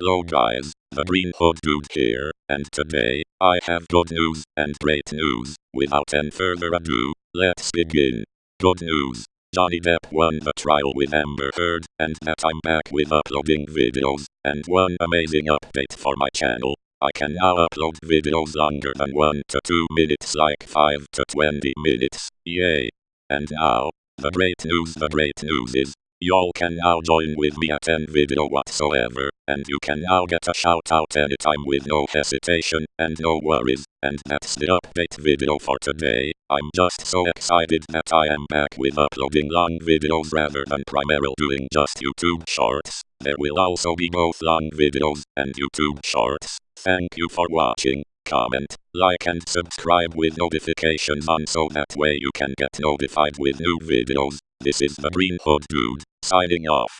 Hello guys, the Green Hood Dude here, and today, I have good news and great news. Without any further ado, let's begin. Good news. Johnny Depp won the trial with Amber Heard, and that I'm back with uploading videos, and one amazing update for my channel. I can now upload videos longer than 1 to 2 minutes like 5 to 20 minutes, yay. And now, the great news the great news is, Y'all can now join with me at any video whatsoever, and you can now get a shout out anytime with no hesitation and no worries, and that's the update video for today. I'm just so excited that I am back with uploading long videos rather than primarily doing just YouTube shorts. There will also be both long videos and YouTube shorts. Thank you for watching comment, like and subscribe with notifications on so that way you can get notified with new videos. This is the Green Hood Dude, signing off.